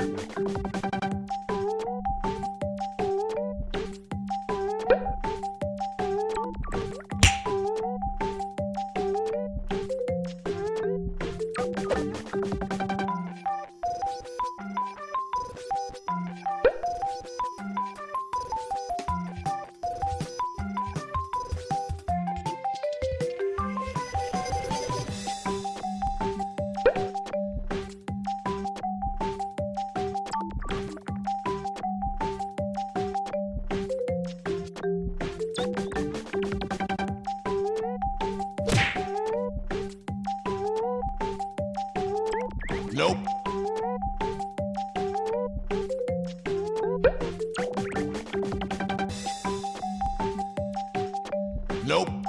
うん。Nope.